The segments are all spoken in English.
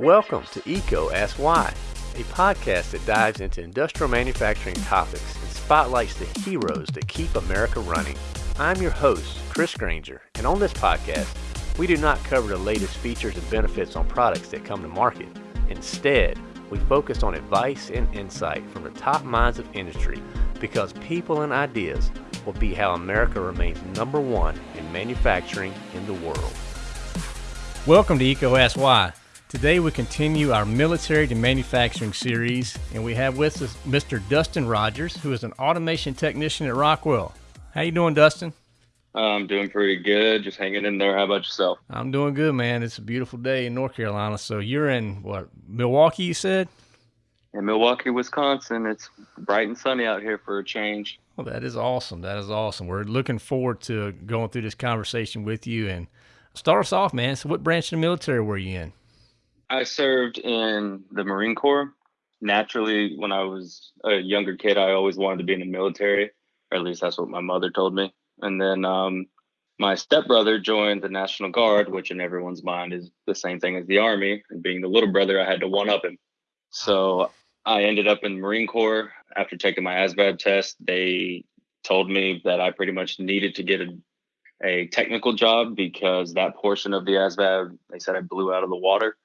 Welcome to EECO Ask Why, a podcast that dives into industrial manufacturing topics and spotlights the heroes that keep America running. I'm your host, Chris Grainger, and on this podcast, we do not cover the latest features and benefits on products that come to market. Instead, we focus on advice and insight from the top minds of industry because people and ideas will be how America remains number one in manufacturing in the world. Welcome to EECO Ask Why. Today we continue our military to manufacturing series, and we have with us Mr. Dustin Rogers, who is an automation technician at Rockwell. How you doing, Dustin? Uh, I'm doing pretty good, just hanging in there. How about yourself? I'm doing good, man. It's a beautiful day in North Carolina. So you're in what Milwaukee? You said? In Milwaukee, Wisconsin. It's bright and sunny out here for a change. Well, that is awesome. That is awesome. We're looking forward to going through this conversation with you. And start us off, man. So, what branch of the military were you in? I served in the Marine Corps. Naturally, when I was a younger kid, I always wanted to be in the military, or at least that's what my mother told me. And then um, my stepbrother joined the National Guard, which in everyone's mind is the same thing as the Army. And being the little brother, I had to one up him. So I ended up in the Marine Corps. After taking my ASVAB test, they told me that I pretty much needed to get a, a technical job because that portion of the ASVAB, they said I blew out of the water.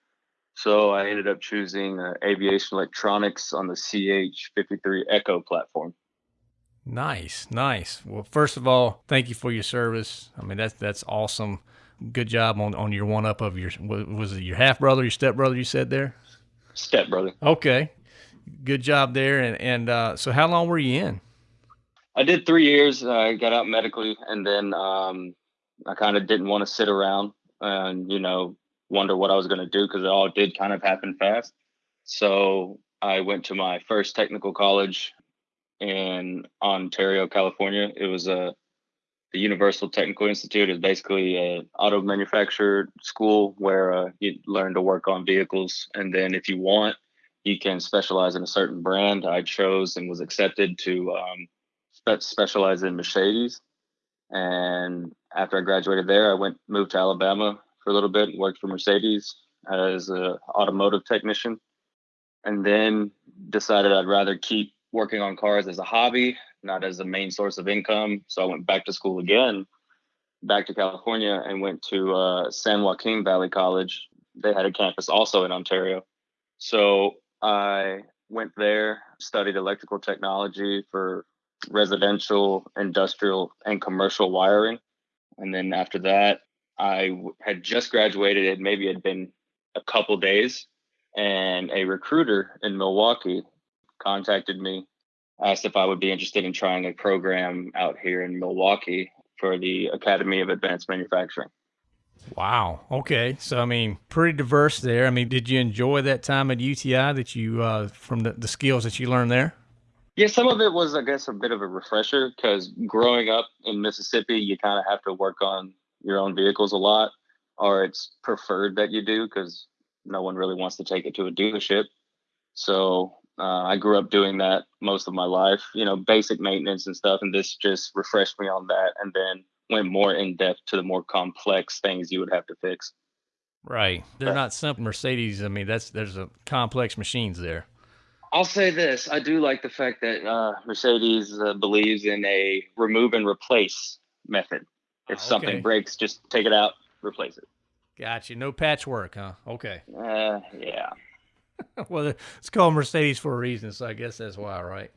So I ended up choosing uh, aviation electronics on the CH53 Echo platform. Nice, nice. Well, first of all, thank you for your service. I mean, that's that's awesome. Good job on, on your one up of your was it your half brother, your step brother? You said there. Step brother. Okay, good job there. And and uh, so, how long were you in? I did three years. I got out medically, and then um, I kind of didn't want to sit around and you know wonder what I was going to do because it all did kind of happen fast. So I went to my first technical college in Ontario, California. It was a the Universal Technical Institute is basically an auto manufacturer school where uh, you learn to work on vehicles, and then if you want, you can specialize in a certain brand. I chose and was accepted to um, spe- specialize in Mercedes. And after I graduated there, I went moved to Alabama for a little bit and worked for Mercedes as an automotive technician, and then decided I'd rather keep working on cars as a hobby, not as a main source of income. So I went back to school again, back to California, and went to uh, San Joaquin Valley College. They had a campus also in Ontario. So I went there, studied electrical technology for residential, industrial, and commercial wiring. And then after that, I had just graduated. It maybe had been a couple days, and a recruiter in Milwaukee contacted me, asked if I would be interested in trying a program out here in Milwaukee for the Academy of Advanced Manufacturing. Wow. Okay. So, I mean, pretty diverse there. I mean, did you enjoy that time at UTI that you, uh, from the, the skills that you learned there? Yeah, some of it was, I guess, a bit of a refresher because growing up in Mississippi, you kind of have to work on your own vehicles a lot, or it's preferred that you do because no one really wants to take it to a dealership. So uh, I grew up doing that most of my life, you know, basic maintenance and stuff. And this just refreshed me on that and then went more in depth to the more complex things you would have to fix. Right. They're not simple Mercedes. I mean, that's there's a complex machines there. I'll say this: I do like the fact that uh, Mercedes uh, believes in a remove and replace method. If okay. something breaks, just take it out, replace it. Gotcha. No patchwork, huh? Okay. Uh, yeah. well, it's called Mercedes for a reason, so I guess that's why, right?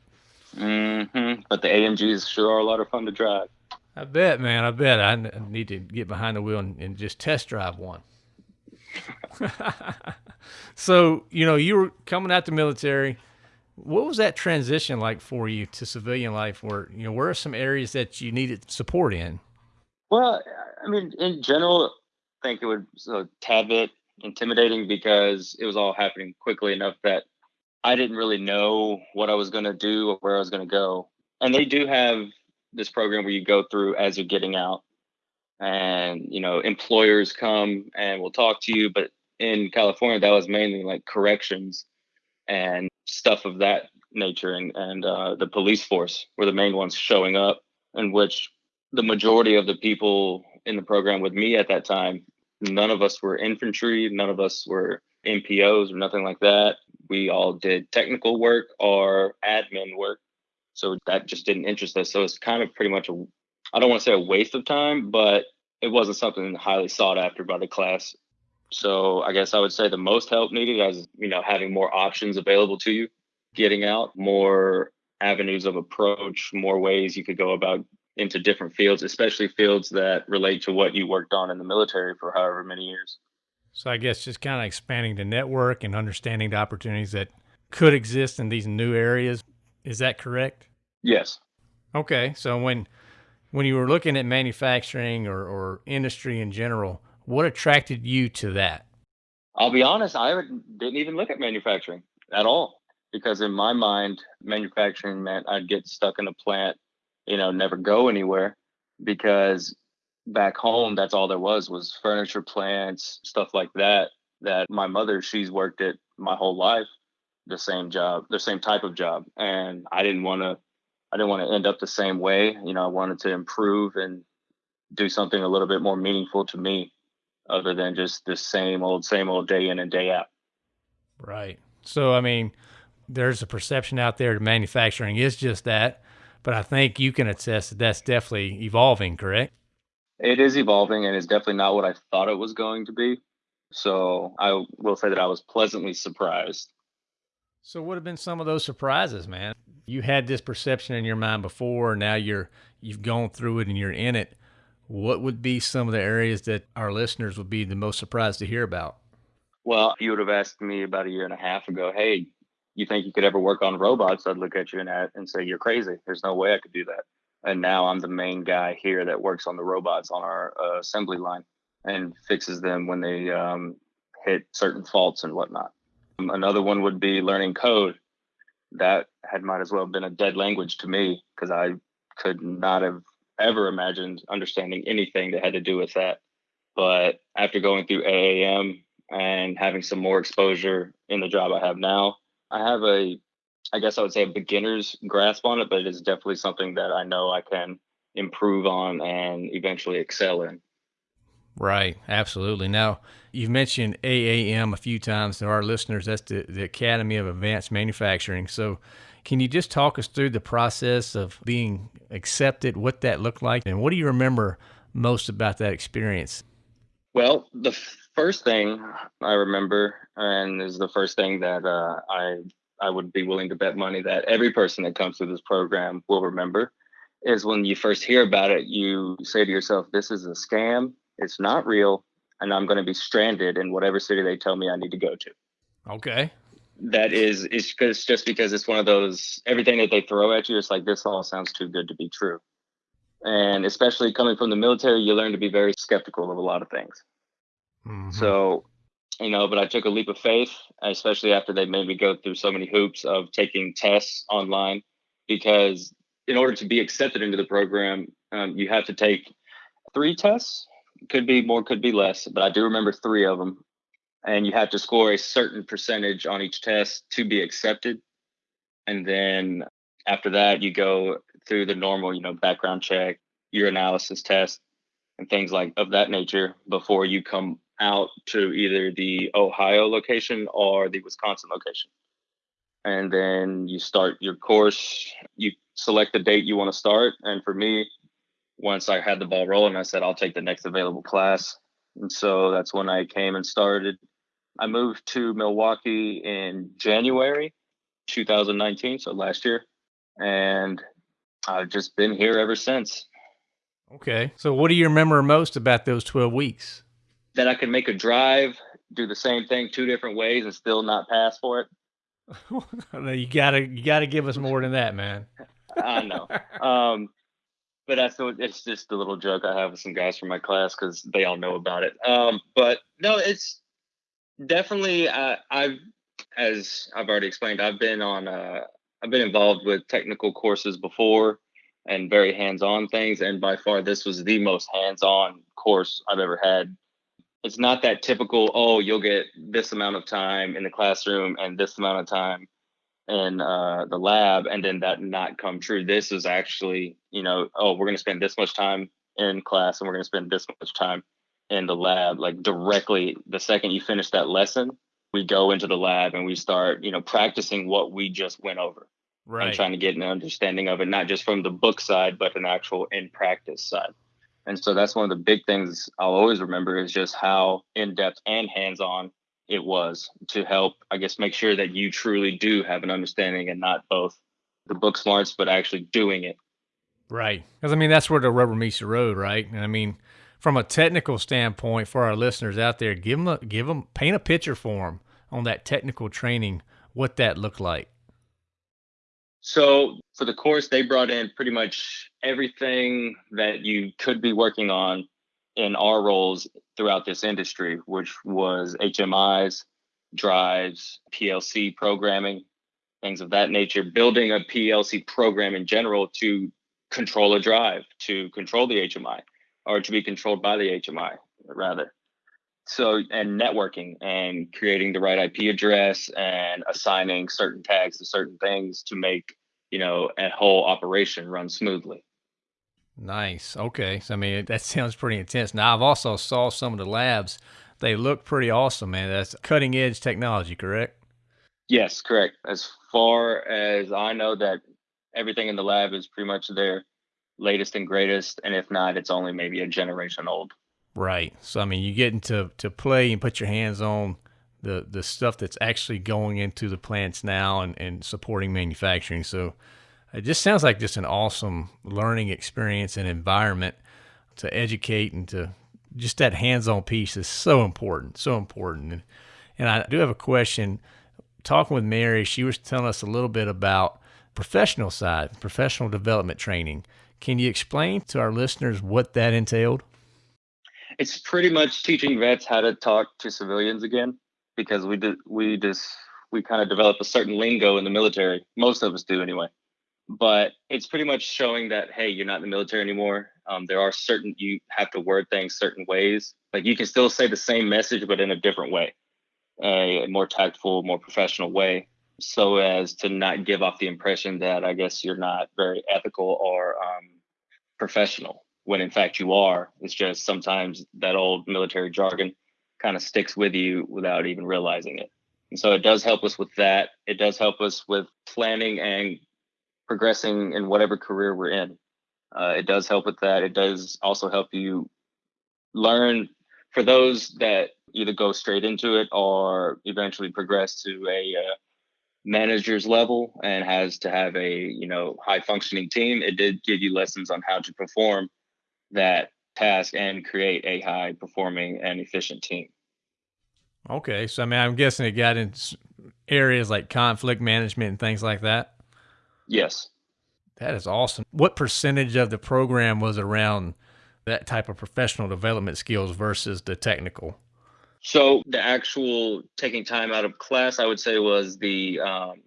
Mm-hmm. But the AMGs sure are a lot of fun to drive. I bet, man. I bet. I need to get behind the wheel and, and just test drive one. so, you know, you were coming out the military. What was that transition like for you to civilian life? Where you know, where are some areas that you needed support in? Well, I mean, in general, I think it would a tad bit intimidating because it was all happening quickly enough that I didn't really know what I was going to do or where I was going to go. And they do have this program where you go through as you're getting out, and you know, employers come and will talk to you. But in California, that was mainly like corrections and stuff of that nature, and and uh, the police force were the main ones showing up, in which the majority of the people in the program with me at that time, none of us were infantry, none of us were NPOs or nothing like that. We all did technical work or admin work. So that just didn't interest us. So it's kind of pretty much a, I don't want to say a waste of time, but it wasn't something highly sought after by the class. So I guess I would say the most help needed is, you know, having more options available to you, getting out more avenues of approach, more ways you could go about into different fields, especially fields that relate to what you worked on in the military for however many years. So I guess just kind of expanding the network and understanding the opportunities that could exist in these new areas. Is that correct? Yes. Okay. So when when you were looking at manufacturing or, or industry in general, what attracted you to that? I'll be honest, I didn't even look at manufacturing at all because in my mind, manufacturing meant I'd get stuck in a plant, you know, never go anywhere because back home that's all there was was furniture plants, stuff like that that my mother she's worked at my whole life the same job, the same type of job and I didn't want to I didn't want to end up the same way. You know, I wanted to improve and do something a little bit more meaningful to me other than just the same old, same old day in and day out. Right. So, I mean, there's a perception out there that manufacturing is just that, but I think you can attest that that's definitely evolving, correct? It is evolving and it's definitely not what I thought it was going to be. So I will say that I was pleasantly surprised. So, what have been some of those surprises, man? You had this perception in your mind before, now you're you've gone through it and you're in it. What would be some of the areas that our listeners would be the most surprised to hear about? Well, you would have asked me about a year and a half ago, hey, you think you could ever work on robots? I'd look at you and, and say, you're crazy. There's no way I could do that. And now I'm the main guy here that works on the robots on our uh, assembly line and fixes them when they um, hit certain faults and whatnot. Another one would be learning code. That had might as well have been a dead language to me because I could not have ever imagined understanding anything that had to do with that. But after going through AAM and having some more exposure in the job I have now, I have a, I guess I would say a beginner's grasp on it, but it is definitely something that I know I can improve on and eventually excel in. Right, absolutely. Now, you've mentioned AAM a few times to our listeners. That's the, the Academy of Advanced Manufacturing. So, can you just talk us through the process of being accepted, what that looked like, and what do you remember most about that experience? Well, the first thing I remember, and is the first thing that uh, I I would be willing to bet money that every person that comes through this program will remember, is when you first hear about it, you say to yourself, "This is a scam. It's not real, and I'm going to be stranded in whatever city they tell me I need to go to." Okay that is it's because just because it's one of those everything that they throw at you it's like this all sounds too good to be true and especially coming from the military you learn to be very skeptical of a lot of things mm-hmm. so you know but i took a leap of faith especially after they made me go through so many hoops of taking tests online because in order to be accepted into the program um, you have to take three tests. Could be more could be less but i do remember three of them and you have to score a certain percentage on each test to be accepted. And then after that you go through the normal you know background check urinalysis test and things like of that nature before you come out to either the ohio location or the wisconsin location and then you start your course you select the date you want to start and for me once i had the ball rolling i said i'll take the next available class and so that's when I came and started. I moved to Milwaukee in January 2019, so last year. And I've just been here ever since. Okay. So what do you remember most about those 12 weeks? That I could make a drive, do the same thing two different ways and still not pass for it. you gotta you gotta give us more than that, man. I know. Um, but that's it's just a little joke I have with some guys from my class because they all know about it. Um, but no, it's definitely uh, I've as I've already explained, I've been on uh, I've been involved with technical courses before and very hands-on things, and by far this was the most hands-on course I've ever had. It's not that typical. Oh, you'll get this amount of time in the classroom and this amount of time in uh, the lab and then that not come true. This is actually, you know, oh, we're going to spend this much time in class and we're going to spend this much time in the lab. Like directly, the second you finish that lesson, we go into the lab and we start, you know, practicing what we just went over. Right. And trying to get an understanding of it, not just from the book side, but an actual in practice side. And so that's one of the big things I'll always remember is just how in depth and hands on it was to help, I guess, make sure that you truly do have an understanding and not both the book smarts, but actually doing it. Right. Because, I mean, that's where the rubber meets the road, right? And I mean, from a technical standpoint for our listeners out there, give them, a, give them, paint a picture for them on that technical training, what that looked like. So for the course, they brought in pretty much everything that you could be working on in our roles throughout this industry, which was HMIs, drives, PLC programming, things of that nature, building a PLC program in general to control a drive, to control the HMI, or to be controlled by the HMI, rather. So, and networking and creating the right IP address and assigning certain tags to certain things to make, you know, a whole operation run smoothly. Nice. Okay. So I mean, that sounds pretty intense. Now I've also saw some of the labs. They look pretty awesome, man. That's cutting edge technology, correct? Yes, correct. As far as I know, that everything in the lab is pretty much their latest and greatest, and if not, it's only maybe a generation old. Right. So I mean, you get into to play and put your hands on the the stuff that's actually going into the plants now and and supporting manufacturing. So it just sounds like just an awesome learning experience and environment to educate and to just that hands-on piece is so important, so important. And, and I do have a question. Talking with Mary, she was telling us a little bit about professional side, professional development training. Can you explain to our listeners what that entailed? It's pretty much teaching vets how to talk to civilians again, because we did we just we kind of develop a certain lingo in the military. Most of us do anyway. But it's pretty much showing that hey you're not in the military anymore. Um, there are certain you have to word things certain ways. Like you can still say the same message but in a different way a more tactful more professional way so as to not give off the impression that i guess you're not very ethical or um, professional when in fact you are it's just sometimes that old military jargon kind of sticks with you without even realizing it and so it does help us with that it does help us with planning and progressing in whatever career we're in. Uh, it does help with that. It does also help you learn for those that either go straight into it or eventually progress to a uh, manager's level and has to have a you know high functioning team. It did give you lessons on how to perform that task and create a high performing and efficient team. Okay, so I mean, I'm guessing it got in areas like conflict management and things like that. Yes. That is awesome. What percentage of the program was around that type of professional development skills versus the technical? So the actual taking time out of class, I would say, was the um,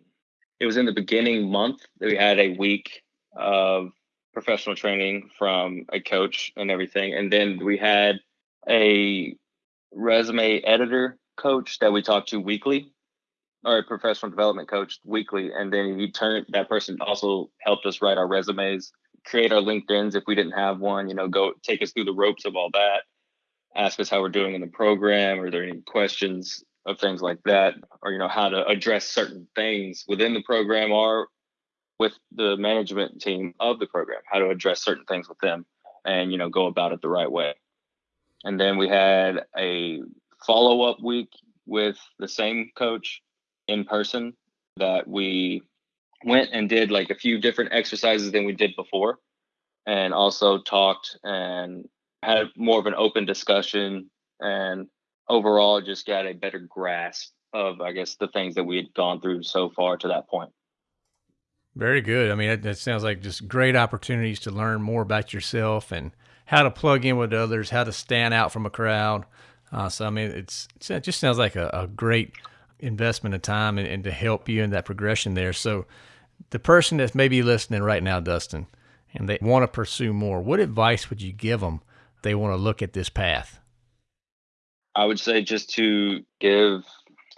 it was in the beginning month that we had a week of professional training from a coach and everything, and then we had a resume editor coach that we talked to weekly or a professional development coach weekly, and then he turned that person also helped us write our resumes, create our LinkedIn's if we didn't have one. You know, go take us through the ropes of all that, ask us how we're doing in the program, are there any questions of things like that, or you know how to address certain things within the program or with the management team of the program, how to address certain things with them, and you know go about it the right way. And then we had a follow up week with the same coach in person that we went and did like a few different exercises than we did before and also talked and had more of an open discussion and overall just got a better grasp of i guess the things that we had gone through so far to that point very good i mean that, sounds like just great opportunities to learn more about yourself and how to plug in with others how to stand out from a crowd uh, so i mean it's it just sounds like a, a great investment of time and, and to help you in that progression there. So, the person that's maybe listening right now, Dustin, and they want to pursue more, what advice would you give them? They want to look at this path. I would say just to give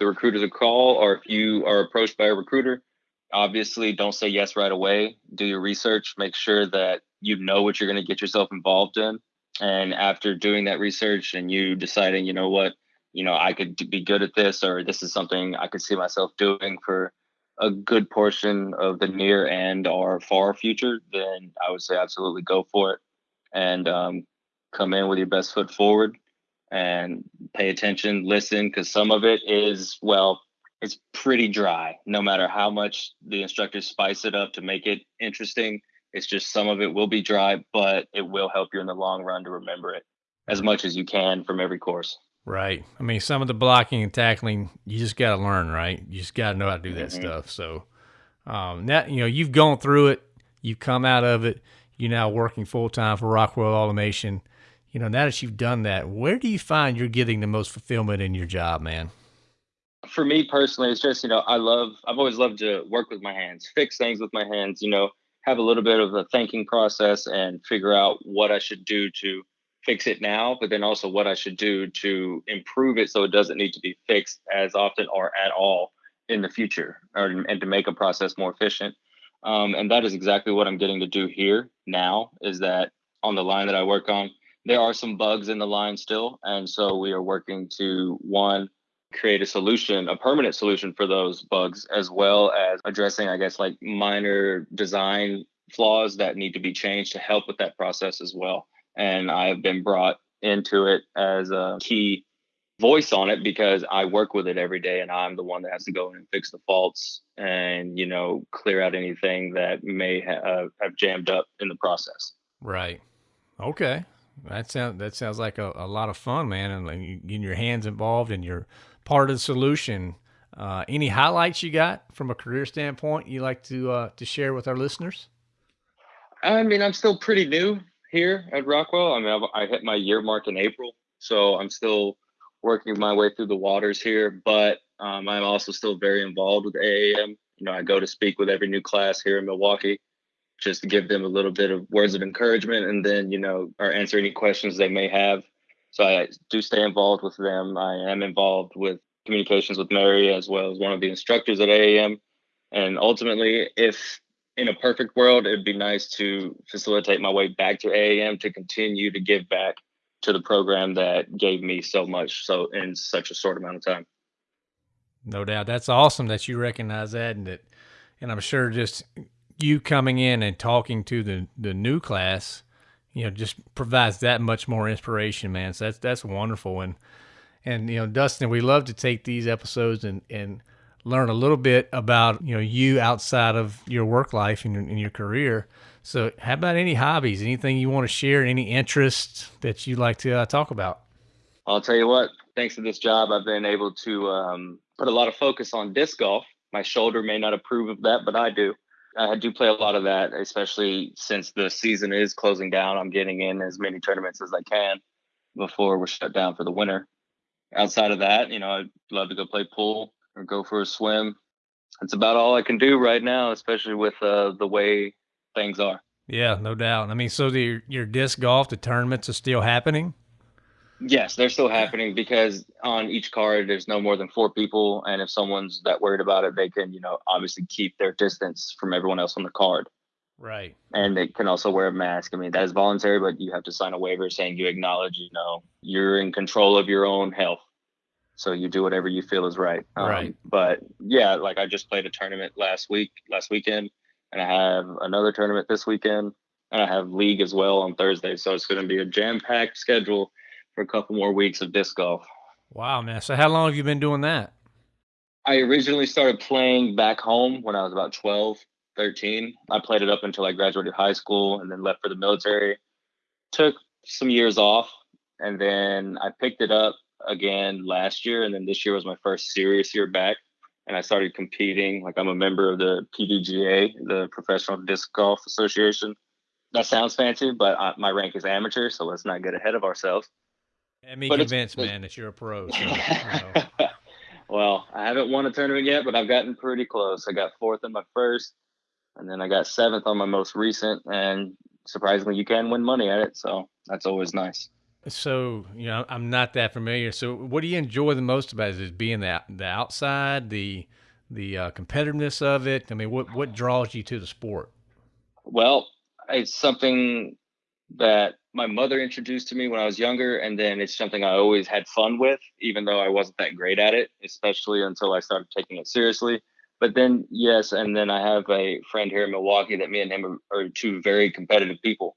the recruiters a call, or if you are approached by a recruiter, obviously don't say yes right away. Do your research, make sure that you know what you're going to get yourself involved in. And after doing that research and you deciding, you know what, you know, I could be good at this, or this is something I could see myself doing for a good portion of the near and or far future, then I would say absolutely go for it and um, come in with your best foot forward and pay attention, listen, because some of it is, well, it's pretty dry. No matter how much the instructors spice it up to make it interesting, it's just some of it will be dry, but it will help you in the long run to remember it as much as you can from every course. Right. I mean, some of the blocking and tackling, you just got to learn, right? You just got to know how to do that mm-hmm. stuff. So, um, that you know, you've gone through it, you've come out of it. You're now working full time for Rockwell Automation. You know, now that you've done that, where do you find you're getting the most fulfillment in your job, man? For me personally, it's just you know, I love. I've always loved to work with my hands, fix things with my hands. You know, have a little bit of a thinking process and figure out what I should do to fix it now, but then also what I should do to improve it so it doesn't need to be fixed as often or at all in the future, or and to make a process more efficient. Um, and that is exactly what I'm getting to do here now. Is that on the line that I work on? There are some bugs in the line still, and so we are working to one create a solution, a permanent solution for those bugs, as well as addressing, I guess, like minor design flaws that need to be changed to help with that process as well and I've been brought into it as a key voice on it because I work with it every day and I'm the one that has to go in and fix the faults and you know clear out anything that may ha- uh, have jammed up in the process. Right. Okay. That sounds that sounds like a, a lot of fun, man, and like getting your hands involved and you're part of the solution. Uh, any highlights you got from a career standpoint you like to uh, to share with our listeners? I mean, I'm still pretty new here at Rockwell. I mean, I've, i hit my year mark in April, so I'm still working my way through the waters here. But um, I'm also still very involved with AAM. You know, I go to speak with every new class here in Milwaukee, just to give them a little bit of words of encouragement, and then you know, or answer any questions they may have. So I do stay involved with them. I am involved with communications with Mary as well as one of the instructors at AAM. And ultimately, if in a perfect world, it'd be nice to facilitate my way back to AAM to continue to give back to the program that gave me so much so in such a short amount of time. No doubt. That's awesome that you recognize that and that and I'm sure just you coming in and talking to the the new class, you know, just provides that much more inspiration, man. So that's that's wonderful and and you know, Dustin, we love to take these episodes and and learn a little bit about you know you outside of your work life and, and your career. So, how about any hobbies? Anything you want to share? Any interests that you'd like to uh, talk about? I'll tell you what. Thanks to this job, I've been able to um, put a lot of focus on disc golf. My shoulder may not approve of that, but I do. I do play a lot of that, especially since the season is closing down. I'm getting in as many tournaments as I can before we're shut down for the winter. Outside of that, you know, I'd love to go play pool or go for a swim. That's about all I can do right now, especially with uh, the way things are. Yeah, no doubt. I mean, so the, your disc golf, the tournaments are still happening? Yes, they're still happening because on each card there's no more than four people, and if someone's that worried about it, they can, you know, obviously keep their distance from everyone else on the card. Right. And they can also wear a mask. I mean, that is voluntary, but you have to sign a waiver saying you acknowledge, you know, you're in control of your own health so you do whatever you feel is right. Um, right. But yeah, like I just played a tournament last week, last weekend, and I have another tournament this weekend, and I have league as well on Thursday. So it's going to be a jam-packed schedule for a couple more weeks of disc golf. Wow, man! So how long have you been doing that? I originally started playing back home when I was about 12, 13. I played it up until I graduated high school and then left for the military. Took some years off, and then I picked it up again last year, and then this year was my first serious year back. And I started competing. Like I'm a member of the PDGA, the Professional Disc Golf Association. That sounds fancy, but I, my rank is amateur, so let's not get ahead of ourselves. And me but convinced, man, that you're a pro. So, you know. well, I haven't won a tournament yet, but I've gotten pretty close. I got fourth in my first, and then I got seventh on my most recent. And surprisingly, you can win money at it, so that's always nice. So you know, I'm not that familiar. So, what do you enjoy the most about it? Is it being the the outside, the the uh, competitiveness of it? I mean, what what draws you to the sport? Well, it's something that my mother introduced to me when I was younger, and then it's something I always had fun with, even though I wasn't that great at it, especially until I started taking it seriously. But then, yes, and then I have a friend here in Milwaukee that me and him are, are two very competitive people.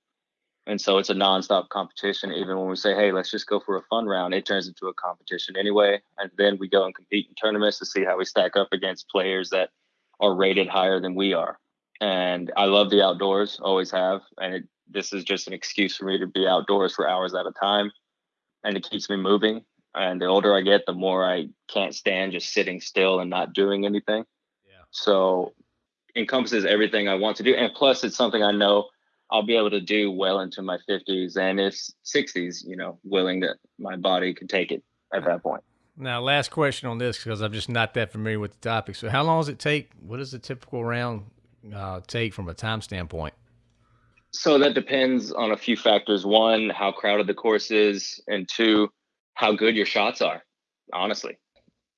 And so it's a nonstop competition. Even when we say, hey, let's just go for a fun round, it turns into a competition anyway. And then we go and compete in tournaments to see how we stack up against players that are rated higher than we are. And I love the outdoors, always have. And it, this is just an excuse for me to be outdoors for hours at a time. And it keeps me moving. And the older I get, the more I can't stand just sitting still and not doing anything. Yeah. So encompasses everything I want to do. And plus, it's something I know I'll be able to do well into my 50s and if 60s, you know, willing that my body can take it at that point. Now, last question on this because I'm just not that familiar with the topic. So, how long does it take? What does a typical round uh, take from a time standpoint? So, that depends on a few factors. One, how crowded the course is, and two, how good your shots are, honestly,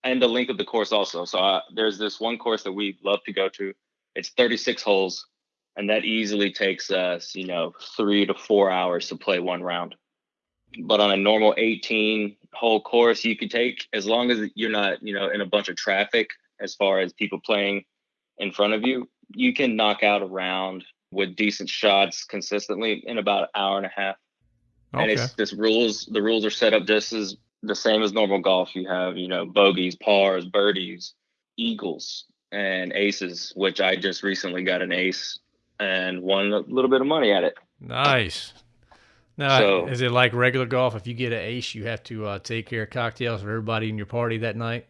and the length of the course also. So, uh, there's this one course that we love to go to. It's 36 holes and that easily takes us you know three to four hours to play one round but on a normal 18 hole course you could take as long as you're not you know in a bunch of traffic as far as people playing in front of you you can knock out a round with decent shots consistently in about an hour and a half okay. and it's this rules the rules are set up just as the same as normal golf you have you know bogeys pars birdies eagles and aces which i just recently got an ace and won a little bit of money at it. Nice. Now, so, is it like regular golf? If you get an ace, you have to uh, take care of cocktails for everybody in your party that night.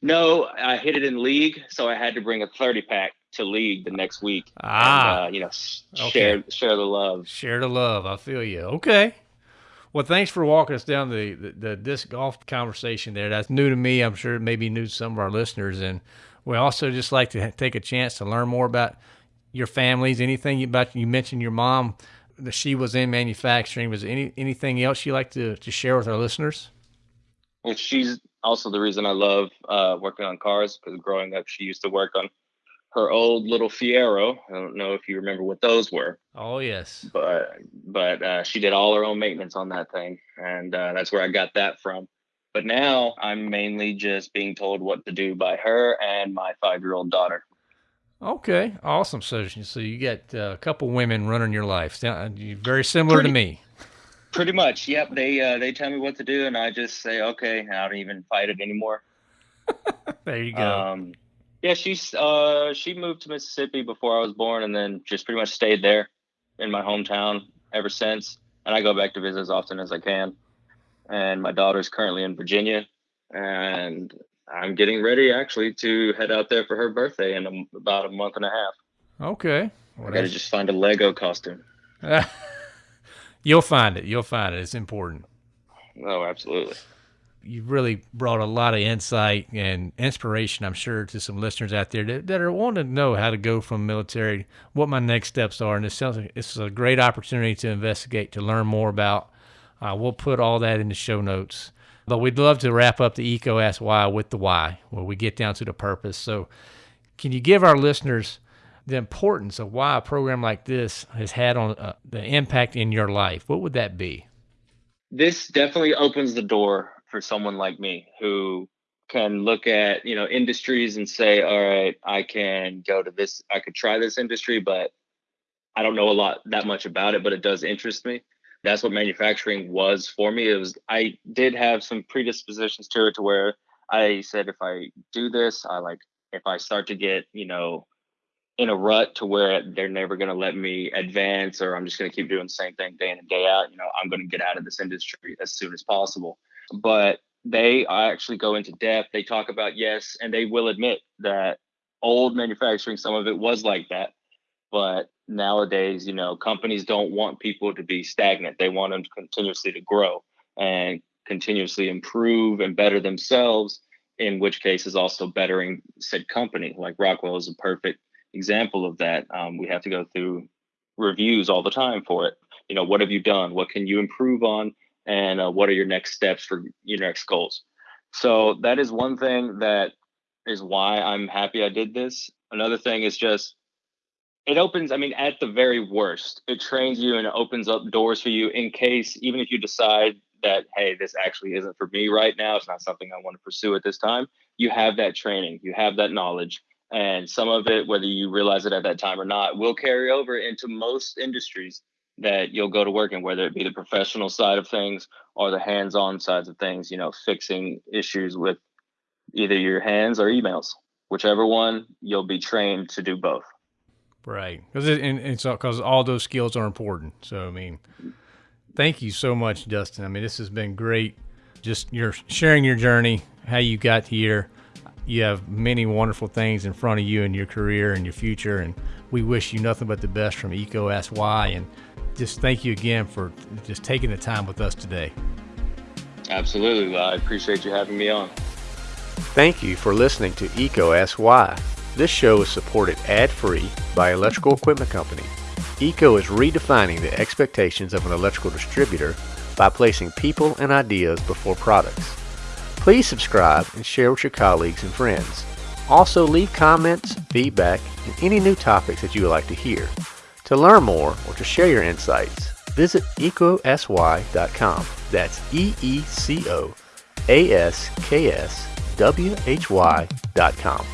No, I hit it in league, so I had to bring a thirty pack to league the next week. Ah, and, uh, you know, okay. share share the love. Share the love. I feel you. Okay. Well, thanks for walking us down the, the, the disc golf conversation there. That's new to me. I'm sure it may be new to some of our listeners. And we also just like to take a chance to learn more about your families? Anything about you mentioned your mom that she was in manufacturing? Was any anything else you like to to share with our listeners? Well, she's also the reason I love uh, working on cars because growing up, she used to work on her old little Fiero. I don't know if you remember what those were. Oh yes. But but uh, she did all her own maintenance on that thing, and uh, that's where I got that from. But now I'm mainly just being told what to do by her and my five year old daughter. Okay, awesome. So, so you got uh, a couple women running your life. Uh, very similar pretty, to me. Pretty much. Yep. They uh, they tell me what to do, and I just say okay. I don't even fight it anymore. there you go. Um, yeah, she's uh, she moved to Mississippi before I was born, and then just pretty much stayed there in my hometown ever since. And I go back to visit as often as I can. And my daughter's currently in Virginia, and I'm getting ready actually to head out there for her birthday in a, about a month and a half. Okay. Well, I got to just find a Lego costume. You'll find it. You'll find it. It's important. Oh, absolutely. You've really brought a lot of insight and inspiration, I'm sure, to some listeners out there that, that are wanting to know how to go from military, what my next steps are. And it sounds like it's a great opportunity to investigate, to learn more about. Uh, we'll put all that in the show notes. But we'd love to wrap up the EECO Ask Why with the why, where we get down to the purpose. So, can you give our listeners the importance of why a program like this has had on uh, the impact in your life? What would that be? This definitely opens the door for someone like me who can look at you know industries and say all right i can go to this i could try this industry but i don't know a lot that much about it but it does interest me that's what manufacturing was for me. It was I did have some predispositions to it to where I said if I do this, I like if I start to get, you know, in a rut to where they're never going to let me advance or I'm just going to keep doing the same thing day in and day out, you know, I'm going to get out of this industry as soon as possible. But they actually go into depth. They talk about yes, and they will admit that old manufacturing, some of it was like that. But nowadays, you know, companies don't want people to be stagnant. They want them to continuously to grow and continuously improve and better themselves, in which case is also bettering said company. Like Rockwell is a perfect example of that. Um, we have to go through reviews all the time for it. You know, what have you done? What can you improve on? And uh, what are your next steps for your next goals? So that is one thing that is why I'm happy I did this. Another thing is just it opens i mean at the very worst it trains you and it opens up doors for you in case even if you decide that hey this actually isn't for me right now it's not something i want to pursue at this time you have that training you have that knowledge and some of it whether you realize it at that time or not will carry over into most industries that you'll go to work in whether it be the professional side of things or the hands-on sides of things you know fixing issues with either your hands or emails whichever one you'll be trained to do both Right, because it, and it's because all those skills are important. So I mean, thank you so much, Dustin. I mean, this has been great. Just you're sharing your journey, how you got here. You have many wonderful things in front of you in your career and your future, and we wish you nothing but the best from EECO Ask Why. And just thank you again for just taking the time with us today. Absolutely, I appreciate you having me on. Thank you for listening to EECO Ask Why. This show is supported ad-free by Electrical Equipment Company. EECO is redefining the expectations of an electrical distributor by placing people and ideas before products. Please subscribe and share with your colleagues and friends. Also leave comments, feedback, and any new topics that you would like to hear. To learn more or to share your insights, visit eecoaskwhy.com. That's E-E-C-O-A-S-K-S-W-H-Y.com.